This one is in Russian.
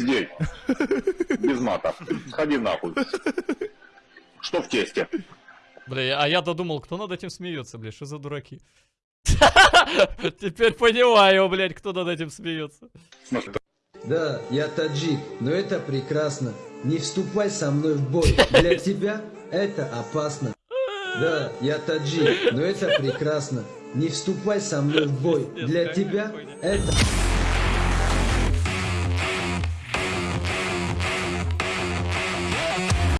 Здесь. Без мата. Сходи нахуй. Что в тесте? Бля, а я додумал, кто над этим смеется, бля, что за дураки? Теперь понимаю, блядь, кто над этим смеется. Да, я таджик, но это прекрасно. Не вступай со мной в бой. Для тебя это опасно. Да, я таджик, но это прекрасно. Не вступай со мной в бой. Для тебя это...